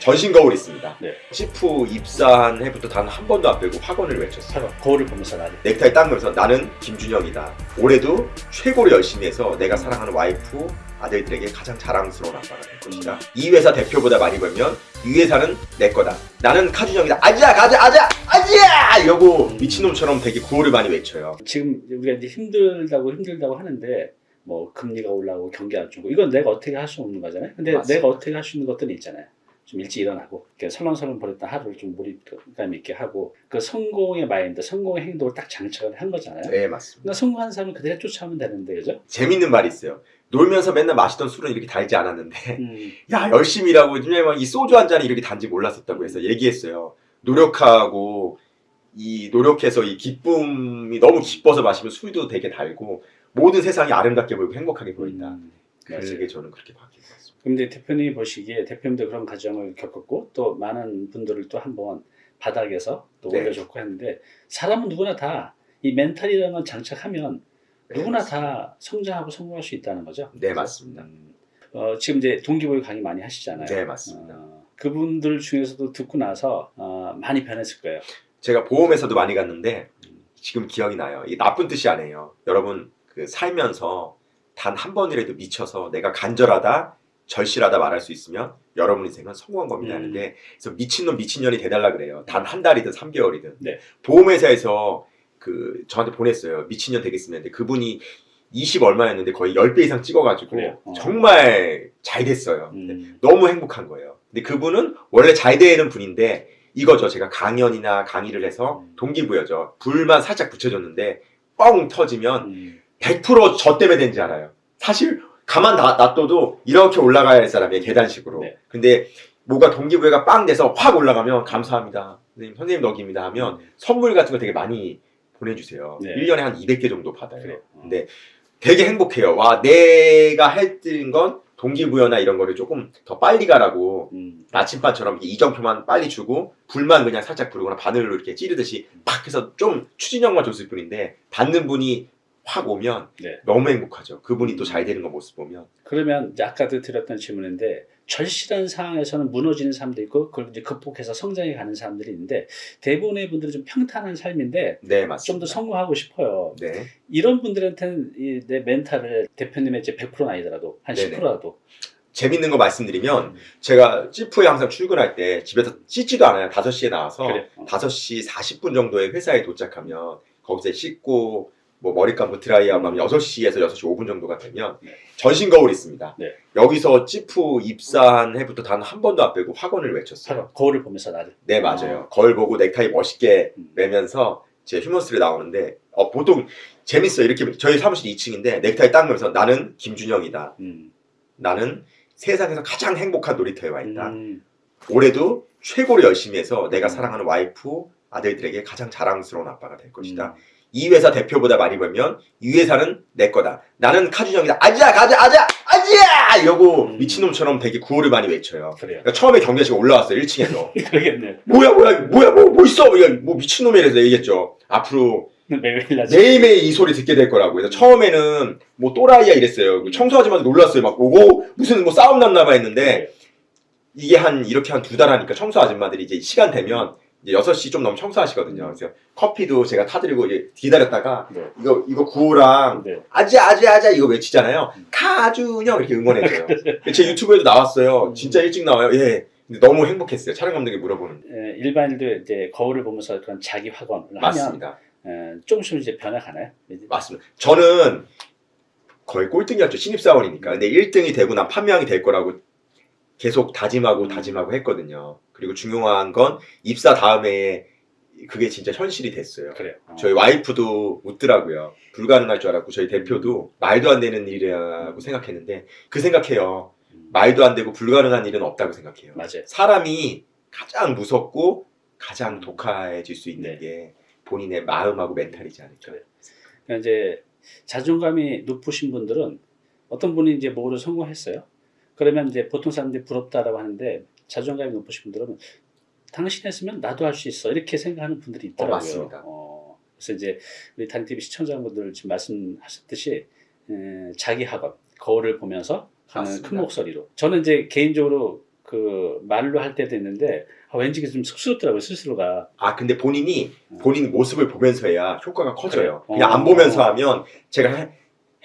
전신 거울 있습니다. 네. 시프 입사한 해부터 단 한 번도 안 빼고 학원을 외쳤어요. 거울을 보면서 나를 넥타이 딱 매면서 나는 김준영이다. 올해도 최고로 열심히 해서 내가 사랑하는 와이프, 아들들에게 가장 자랑스러운 아빠가 될 것이다. 이 회사 대표보다 많이 벌면 이 회사는 내 거다. 나는 카준영이다. 아지야 가자 아자 아지야 이러고 미친놈처럼 되게 구호를 많이 외쳐요. 지금 우리가 이제 힘들다고 힘들다고 하는데 뭐 금리가 올라오고 경기 안 좋고 이건 내가 어떻게 할 수 없는 거잖아요. 근데 맞습니다. 내가 어떻게 할 수 있는 것들이 있잖아요. 좀 일찍 일어나고 이렇게 설렁설렁 버렸던 하루를 좀 몰입감 있게 하고 그 성공의 마인드, 성공의 행동을 딱 장착을 한 거잖아요. 네 맞습니다. 그러니까 성공한 사람은 그대로 쫓아오면 되는데 그죠? 재밌는 말이 있어요. 놀면서 맨날 마시던 술은 이렇게 달지 않았는데 음, 야 열심히 일하고 왜냐면 이 소주 한 잔이 이렇게 단지 몰랐었다고 해서 얘기했어요. 노력하고 이 노력해서 이 기쁨이 너무 기뻐서 마시면 술도 되게 달고 모든 세상이 아름답게 보이고 행복하게 보인다. 음. 그게 저는 그렇게 바뀐 것 같습 근데 대표님이 보시기에 대표님도 그런 과정을 겪었고 또 많은 분들을 또 한번 바닥에서 또 네. 올려줬고 했는데 사람은 누구나 다 이 멘탈이라는 건 장착하면 누구나 다 성장하고 성공할 수 있다는 거죠. 네 맞습니다. 음, 어, 지금 이제 동기부여 강의 많이 하시잖아요. 네 맞습니다. 어, 그분들 중에서도 듣고 나서 어, 많이 변했을 거예요. 제가 보험회사도 많이 갔는데 지금 기억이 나요. 이게 나쁜 뜻이 아니에요. 여러분 그 살면서 단 한 번이라도 미쳐서 내가 간절하다, 절실하다 말할 수 있으면 여러분 인생은 성공한 겁니다. 음. 하는데 그래서 미친놈 미친년이 돼달라 그래요. 단 한 달이든 3개월이든. 네. 보험회사에서 그 저한테 보냈어요. 미친년 되겠습니다. 근데 그분이 20 얼마였는데 거의 10배 이상 찍어가지고? 어. 정말 잘 됐어요. 음, 너무 행복한 거예요. 근데 그분은 원래 잘 되는 분인데 이거죠. 제가 강연이나 강의를 해서 음. 동기부여죠. 불만 살짝 붙여줬는데 뻥 터지면 음, 100%저 때문에 된지 알아요. 사실 가만 놔- 놔둬도 이렇게 올라가야 할 사람이에요. 계단식으로. 네. 근데 뭐가 동기부여가 빵 돼서 확 올라가면 감사합니다. 선생님, 선생님 덕입니다 하면 선물 같은 거 되게 많이 보내주세요. 네. 1년에 한 200개 정도 받아요. 그래요. 어. 근데 되게 행복해요. 와, 내가 했던 건 동기부여나 이런 거를 조금 더 빨리 가라고 음, 나침반처럼 이정표만 빨리 주고 불만 그냥 살짝 부르거나 바늘로 이렇게 찌르듯이 팍 해서 좀 추진력만 줬을 뿐인데 받는 분이 확 오면 네. 너무 행복하죠. 그분이 또 잘 되는 거 모습 보면 그러면 아까도 드렸던 질문인데 절실한 상황에서는 무너지는 사람도 있고 그걸 이제 극복해서 성장해 가는 사람들이 있는데 대부분의 분들은 좀 평탄한 삶인데 네좀 맞습니다. 더 성공하고 싶어요. 네 이런 분들한테는 이 내 멘탈을 대표님의 이제 100%는 아니더라도 한 네네. 10%라도 재밌는 거 말씀드리면 제가 찌푸에 항상 출근할 때 집에서 씻지도 않아요. 5시에 나와서 그래. 어. 5시 40분 정도에 회사에 도착하면 거기서 씻고 뭐 머리 감고 드라이하고 하면 6시에서 6시 5분 정도가 되면 네. 전신 거울 있습니다. 네. 여기서 찌푸 입사한 해부터 단 한 번도 안 빼고 학원을 외쳤어요. 거울을 보면서 나를 네 맞아요. 거울 보고 넥타이 멋있게 음. 매면서 제 휴먼스를 나오는데 어, 보통 재밌어요. 이렇게 저희 사무실 2층인데 넥타이 딱 매면서 나는 김준영이다. 음. 나는 세상에서 가장 행복한 놀이터에 와 있다. 음. 올해도 최고로 열심히 해서 내가 음. 사랑하는 와이프, 아들들에게 가장 자랑스러운 아빠가 될 것이다. 음. 이 회사 대표보다 많이 벌면 이 회사는 내 거다. 나는 카준영이다. 아지야 가자 아자 아지야 이러고 음. 미친놈처럼 되게 구호를 많이 외쳐요. 그래요. 그러니까 처음에 경계씨가 올라왔어요 1층에서 그러겠네. 뭐야 뭐야 뭐야 뭐, 뭐 있어 이거 뭐 미친놈이라서 얘기했죠. 앞으로 매일 매일매일 이 소리 듣게 될 거라고. 그래서 처음에는 뭐 또라이야 이랬어요. 그 청소하지마도 놀랐어요. 막 오고 무슨 뭐 싸움 났나 봐 했는데 이게 한 이렇게 한 두 달 하니까 청소 아줌마들이 이제 시간 되면 이제 6시 좀 넘으면 청소하시거든요. 그래서 커피도 제가 타드리고 이제 기다렸다가 네. 이거 이거 구호랑 네. 아자 아자 아자 이거 외치잖아요. 음. 카준형 이렇게 응원해줘요. 제 유튜브에도 나왔어요. 진짜 일찍 나와요. 예. 근데 너무 행복했어요. 촬영 감독이 물어보는. 에, 일반인도 이제 거울을 보면서 그런 자기 확언을 하면 맞습니다. 에, 조금씩 이제 변화가나요? 맞습니다. 저는 거의 꼴등이었죠. 신입사원이니까. 근데 1등이 되고 난 판명이 될 거라고 계속 다짐하고 다짐하고 했거든요. 그리고 중요한 건 입사 다음에 그게 진짜 현실이 됐어요. 그래요. 어. 저희 와이프도 웃더라고요. 불가능할 줄 알았고 저희 대표도 말도 안 되는 일이라고 생각했는데 그 생각해요. 음, 말도 안 되고 불가능한 일은 없다고 생각해요. 맞아요. 사람이 가장 무섭고 가장 독해질 수 있는 네. 게 본인의 마음하고 멘탈이지 않을까. 그러니까 이제 자존감이 높으신 분들은 어떤 분이 이제 뭐를 성공했어요. 그러면 이제 보통 사람들이 부럽다라고 하는데 자존감이 높으신 분들은 당신 했으면 나도 할 수 있어 이렇게 생각하는 분들이 있더라고요. 맞습니다. 어, 그래서 이제 우리 단TV 시청자분들 지금 말씀하셨듯이 에, 자기 학원 거울을 보면서 하는. 큰 목소리로 저는 이제 개인적으로 그 말로 할 때도 있는데 아, 왠지 좀 쑥스럽더라고요 스스로가. 아 근데 본인이 본인 모습을 보면서 해야 효과가 커져요. 그래요? 그냥 어. 안 보면서 하면 제가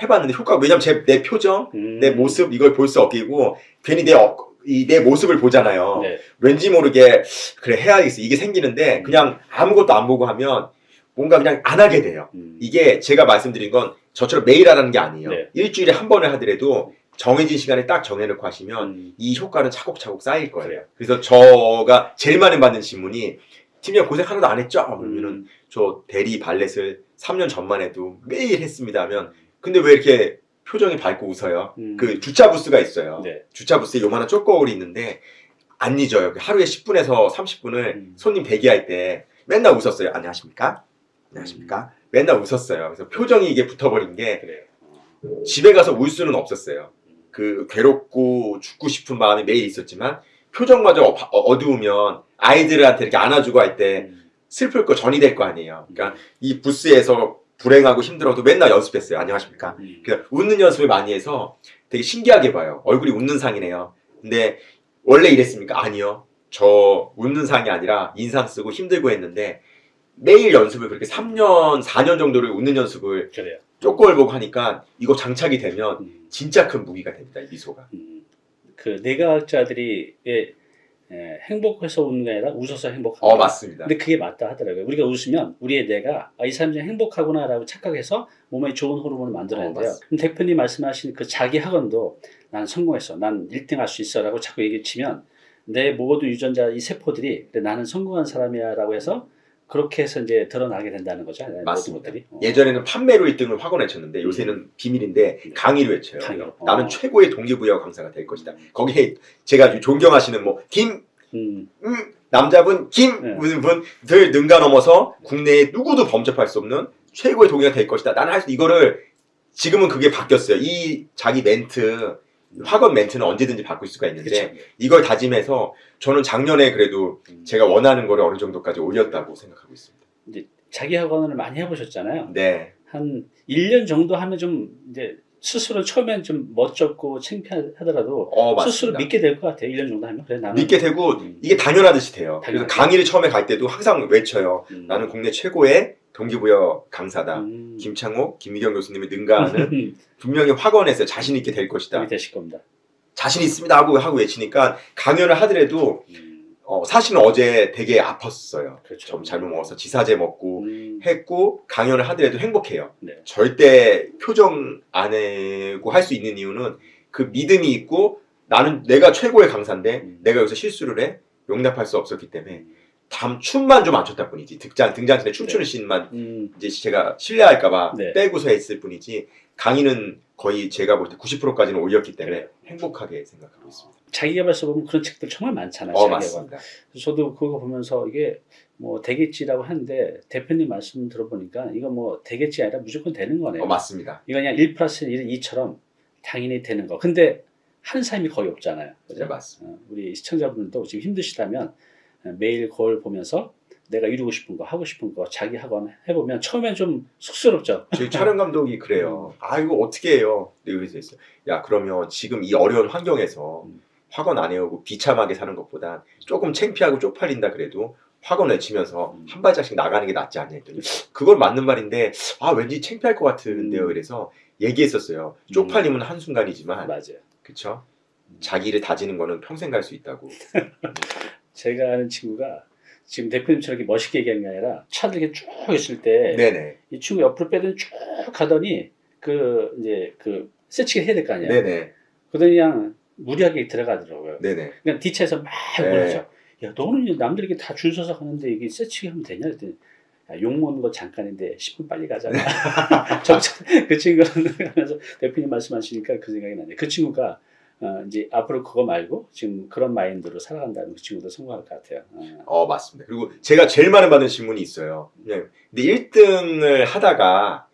해, 해봤는데 효과가 왜냐면 제, 내 표정, 음. 내 모습 이걸 볼 수 없기고 괜히 내, 어, 이, 내 모습을 보잖아요. 네. 왠지 모르게 그래 해야겠어 이게 생기는데 그냥 아무것도 안 보고 하면 뭔가 그냥 안 하게 돼요. 음. 이게 제가 말씀드린 건 저처럼 매일 하라는 게 아니에요. 네. 일주일에 한 번을 하더라도 정해진 시간에 딱 정해놓고 하시면 음. 이 효과는 차곡차곡 쌓일 거예요. 그래요. 그래서 저가 제일 많이 받는 질문이 팀장 고생 하나도 안 했죠? 그러면은 음. 저 대리 발렛을 3년 전만 해도 매일 했습니다 하면 근데 왜 이렇게 표정이 밝고 웃어요? 음. 그 주차 부스가 있어요. 네. 주차 부스에 요만한 쪼거울이 있는데 안 잊어요. 그 하루에 10분에서 30분을 음. 손님 대기할 때 맨날 웃었어요. 안녕하십니까? 안녕하십니까? 맨날 웃었어요. 그래서 표정이 이게 붙어버린 게 그래요. 어. 집에 가서 울 수는 없었어요. 그 괴롭고 죽고 싶은 마음이 매일 있었지만 표정마저 어- 어두우면 아이들한테 이렇게 안아주고 할때 음. 슬플 거 전이 될 거 아니에요. 그러니까 이 부스에서 불행하고 힘들어도 맨날 연습했어요. 안녕하십니까? 음. 그러니까 웃는 연습을 많이 해서 되게 신기하게 봐요. 얼굴이 웃는 상이네요. 근데 원래 이랬습니까? 아니요. 저 웃는 상이 아니라 인상 쓰고 힘들고 했는데 매일 연습을 그렇게 3년, 4년 정도를 웃는 연습을 그래요. 쪼꼬를 보고 하니까 이거 장착이 되면 음. 진짜 큰 무기가 됩니다. 이 미소가. 음. 그 내과학자들이 예, 예, 행복해서 웃는 게 아니라 웃어서 행복한 어 맞습니다. 근데 그게 맞다 하더라고요. 우리가 웃으면 우리의 뇌가 아, 이 사람이 행복하구나라고 착각해서 몸에 좋은 호르몬을 만들어낸대요. 어, 대표님 말씀하신 그 자기 학원도 난 성공했어. 난 1등 할 수 있어 라고 자꾸 얘기 치면 내 모든 유전자 이 세포들이 나는 성공한 사람이야 라고 해서 그렇게 해서 이제 드러나게 된다는 거죠. 모든 맞습니다. 어. 예전에는 판매로 1등을 확언 외쳤는데 요새는 비밀인데 강의로 외쳐요. 강의로. 어. 나는 최고의 동기부여 강사가 될 것이다. 거기에 제가 존경하시는 뭐 김, 음, 음, 남자분 김 네. 분들 능가 넘어서 국내에 누구도 범접할 수 없는 최고의 동기가 될 것이다. 나는 할 수 이거를 지금은 그게 바뀌었어요. 이 자기 멘트 학원 멘트는 언제든지 바꿀 수가 있는데 그렇죠. 이걸 다짐해서 저는 작년에 그래도 음. 제가 원하는 거를 어느 정도까지 올렸다고 생각하고 있습니다. 자기 학원을 많이 해보셨잖아요. 네. 한 1년 정도 하면 좀 이제 스스로 처음엔 좀 멋졌고 창피하더라도 어, 스스로. 믿게 될 것 같아요. 1년 정도 하면. 그래, 나는. 믿게 되고 음. 이게 당연하듯이 돼요. 그래서 당연하죠. 강의를 처음에 갈 때도 항상 외쳐요. 음. 나는 국내 최고의 동기부여 강사다. 음. 김창호, 김미경 교수님이 능가하는 분명히 확언했어요. 자신 있게 될 것이다. 되실 겁니다. 자신 있습니다 하고 하고 외치니까 강연을 하더라도 음. 어, 사실은 어제 되게 아팠어요. 그렇죠. 좀 잘못 먹어서 지사제 먹고 음. 했고 강연을 하더라도 행복해요. 네. 절대 표정 안 내고 할 수 있는 이유는 그 믿음이 있고 나는 내가 최고의 강사인데 음. 내가 여기서 실수를 해 용납할 수 없었기 때문에 담 춤만 좀 안 췄다 뿐이지 등장 등장신에 춤추는 씬만 음. 이제 제가 신뢰할까봐 네. 빼고서 했을 뿐이지 강의는 거의 제가 볼 때 90%까지는 올렸기 때문에 그래요. 행복하게 생각하고 있습니다. 자기개발서 보면 그런 책들 정말 많잖아요. 어. 맞습니다. 저도 그거 보면서 이게 뭐 되겠지라고 하는데 대표님 말씀 들어보니까 이거 뭐 되겠지 아니라 무조건 되는 거네요. 어 맞습니다. 이거 그냥 1 플러스 1은 2처럼 당연히 되는 거. 근데 하는 사람이 거의 없잖아요. 그죠? 네 맞습니다. 어, 우리 시청자분들도 지금 힘드시다면 어, 매일 거울 보면서 내가 이루고 싶은 거, 하고 싶은 거, 자기 학원 해보면 처음엔 좀 쑥스럽죠. 저희 촬영 감독이 그래요. 아 이거 어떻게 해요? 여기서 있어. 야 그러면 지금 이 어려운 환경에서 음. 학원 안 해오고 비참하게 사는 것보다 조금 창피하고 쪽팔린다 그래도 학원 외치면서 음. 한 발짝씩 나가는 게 낫지 않냐 했더니 그건 맞는 말인데 아 왠지 창피할 것 같은데요. 음. 그래서 얘기했었어요. 쪽팔림은 한 순간이지만 맞아요. 그쵸? 자기를 다지는 거는 평생 갈 수 있다고. 제가 아는 친구가 지금 대표님처럼 이렇게 멋있게 얘기하는 게 아니라 차들 이렇게 쭉 있을 때 이. 친구 옆으로 빼더니 쭉 가더니 그 이제 그 세치기 해야 될 거 아니야. 네네. 그러더니 그냥 무리하게 들어가더라고요. 네네. 그냥 뒤차에서 막 네. 그러죠. 야 너는 남들 이렇게 다 줄 서서 가는데 이게 세치기 하면 되냐 그랬더니 야, 욕 먹는 거 잠깐인데 10분 빨리 가잖아. 저, 그 친구는 하면서 대표님 말씀하시니까 그 생각이 나네. 그 친구가 어, 이제 앞으로 그거 말고 지금 그런 마인드로 살아간다면 그 친구도 성공할 것 같아요. 어. 어, 맞습니다. 그리고 제가 제일 많은 받은 질문이 있어요. 그냥 근데 1등을 하다가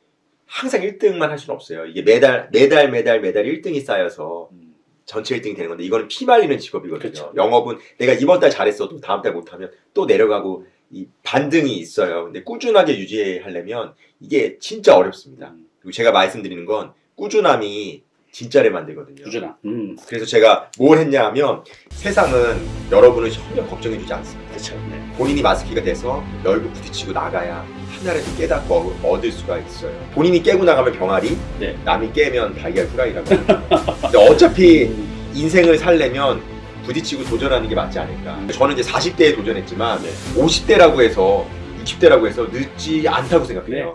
항상 1등만 할 수는 없어요. 이게 매달, 매달, 매달, 매달 1등이 쌓여서 음, 전체 1등이 되는 건데 이거는 피말리는 직업이거든요. 그쵸. 영업은 내가 이번 달 잘했어도 다음 달 못하면 또 내려가고 이 반등이 있어요. 근데 꾸준하게 유지하려면 이게 진짜 어렵습니다. 음, 그리고 제가 말씀드리는 건 꾸준함이 진짜를 만들거든요. 꾸준함. 음, 그래서 제가 뭘 했냐 하면 세상은 여러분을 전혀 걱정해주지 않습니다. 그렇죠. 네. 본인이 마스키가 돼서 열고 부딪히고 나가야 하나라도 깨닫고 얻- 얻을 수가 있어요. 본인이 깨고 나가면 병아리, 네. 남이 깨면 달걀 후라이라고. 근데 어차피 음, 인생을 살려면 부딪히고 도전하는 게 맞지 않을까. 저는 이제 40대에 도전했지만 네. 50대라고 해서 60대라고 해서 늦지 않다고 생각해요.